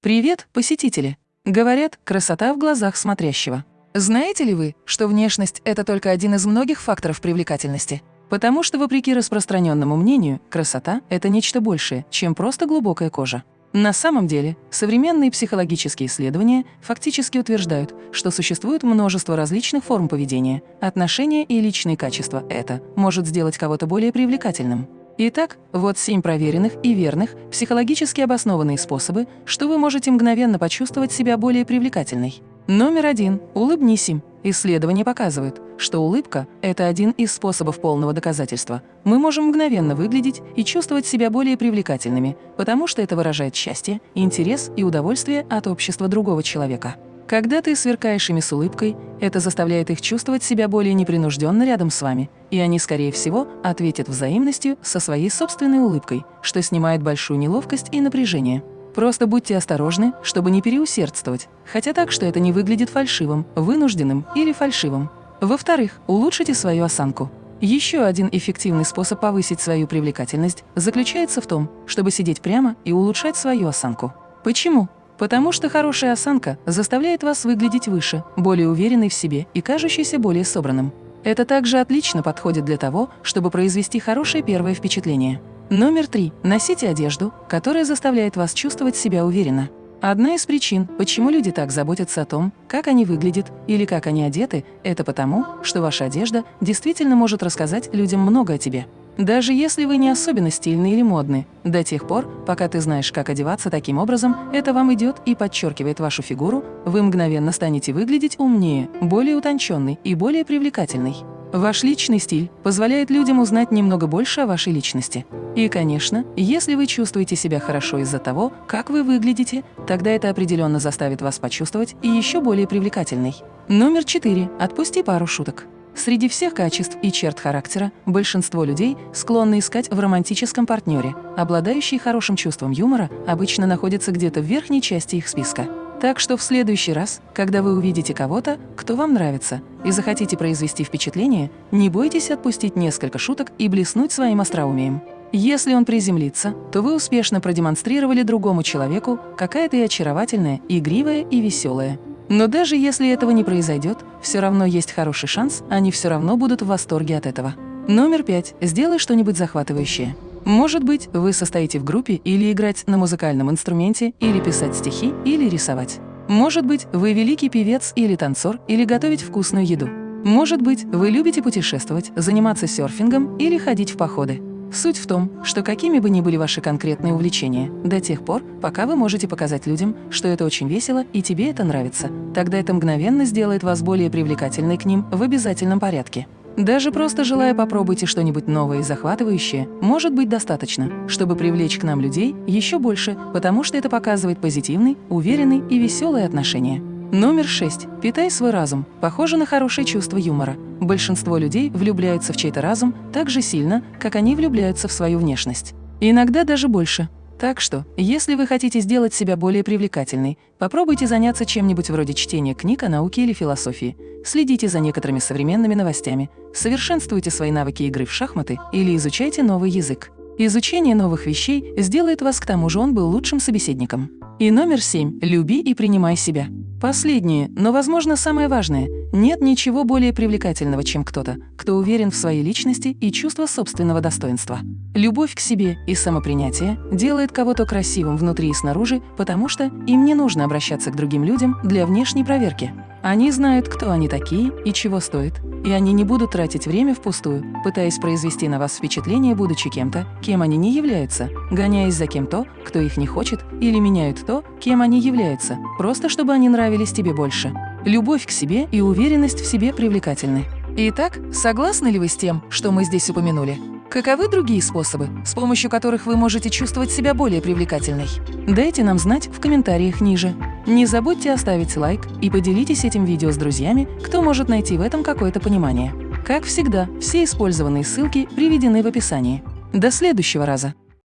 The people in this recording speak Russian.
Привет, посетители! Говорят, красота в глазах смотрящего. Знаете ли вы, что внешность – это только один из многих факторов привлекательности? Потому что, вопреки распространенному мнению, красота – это нечто большее, чем просто глубокая кожа. На самом деле, современные психологические исследования фактически утверждают, что существует множество различных форм поведения, отношения и личные качества это может сделать кого-то более привлекательным. Итак, вот семь проверенных и верных, психологически обоснованные способы, что вы можете мгновенно почувствовать себя более привлекательной. Номер один. Улыбнись им. Исследования показывают, что улыбка – это один из способов полного доказательства. Мы можем мгновенно выглядеть и чувствовать себя более привлекательными, потому что это выражает счастье, интерес и удовольствие от общества другого человека. Когда ты сверкаешь ими с улыбкой, это заставляет их чувствовать себя более непринужденно рядом с вами, и они, скорее всего, ответят взаимностью со своей собственной улыбкой, что снимает большую неловкость и напряжение. Просто будьте осторожны, чтобы не переусердствовать, хотя так, что это не выглядит фальшивым, вынужденным или фальшивым. Во-вторых, улучшите свою осанку. Еще один эффективный способ повысить свою привлекательность заключается в том, чтобы сидеть прямо и улучшать свою осанку. Почему? Потому что хорошая осанка заставляет вас выглядеть выше, более уверенной в себе и кажущейся более собранным. Это также отлично подходит для того, чтобы произвести хорошее первое впечатление. Номер три. Носите одежду, которая заставляет вас чувствовать себя уверенно. Одна из причин, почему люди так заботятся о том, как они выглядят или как они одеты, это потому, что ваша одежда действительно может рассказать людям много о тебе. Даже если вы не особенно стильны или модны, до тех пор, пока ты знаешь, как одеваться таким образом, это вам идет и подчеркивает вашу фигуру, вы мгновенно станете выглядеть умнее, более утонченный и более привлекательный. Ваш личный стиль позволяет людям узнать немного больше о вашей личности. И, конечно, если вы чувствуете себя хорошо из-за того, как вы выглядите, тогда это определенно заставит вас почувствовать и еще более привлекательной. Номер четыре. Отпусти пару шуток. Среди всех качеств и черт характера большинство людей склонны искать в романтическом партнере. Обладающие хорошим чувством юмора обычно находятся где-то в верхней части их списка. Так что в следующий раз, когда вы увидите кого-то, кто вам нравится, и захотите произвести впечатление, не бойтесь отпустить несколько шуток и блеснуть своим остроумием. Если он приземлится, то вы успешно продемонстрировали другому человеку, какая ты очаровательная, игривая и веселая. Но даже если этого не произойдет, все равно есть хороший шанс, они все равно будут в восторге от этого. Номер пять. Сделай что-нибудь захватывающее. Может быть, вы состоите в группе или играть на музыкальном инструменте, или писать стихи, или рисовать. Может быть, вы великий певец или танцор, или готовить вкусную еду. Может быть, вы любите путешествовать, заниматься серфингом или ходить в походы. Суть в том, что какими бы ни были ваши конкретные увлечения, до тех пор, пока вы можете показать людям, что это очень весело и тебе это нравится, тогда это мгновенно сделает вас более привлекательной к ним в обязательном порядке. Даже просто желая попробуйте что-нибудь новое и захватывающее, может быть достаточно, чтобы привлечь к нам людей еще больше, потому что это показывает позитивный, уверенный и веселые отношения. Номер 6. Питай свой разум. Похоже на хорошее чувство юмора. Большинство людей влюбляются в чей-то разум так же сильно, как они влюбляются в свою внешность. иногда даже больше. Так что, если вы хотите сделать себя более привлекательной, попробуйте заняться чем-нибудь вроде чтения книг о науке или философии, следите за некоторыми современными новостями, совершенствуйте свои навыки игры в шахматы или изучайте новый язык. Изучение новых вещей сделает вас к тому же он был лучшим собеседником. И номер семь. Люби и принимай себя. Последнее, но, возможно, самое важное. Нет ничего более привлекательного, чем кто-то, кто уверен в своей личности и чувство собственного достоинства. Любовь к себе и самопринятие делает кого-то красивым внутри и снаружи, потому что им не нужно обращаться к другим людям для внешней проверки. Они знают, кто они такие и чего стоит, и они не будут тратить время впустую, пытаясь произвести на вас впечатление, будучи кем-то, кем они не являются, гоняясь за кем-то, кто их не хочет, или меняют то, кем они являются, просто чтобы они нравились тебе больше. Любовь к себе и уверенность в себе привлекательны. Итак, согласны ли вы с тем, что мы здесь упомянули? Каковы другие способы, с помощью которых вы можете чувствовать себя более привлекательной? Дайте нам знать в комментариях ниже. Не забудьте оставить лайк и поделитесь этим видео с друзьями, кто может найти в этом какое-то понимание. Как всегда, все использованные ссылки приведены в описании. До следующего раза!